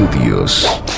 Estudios.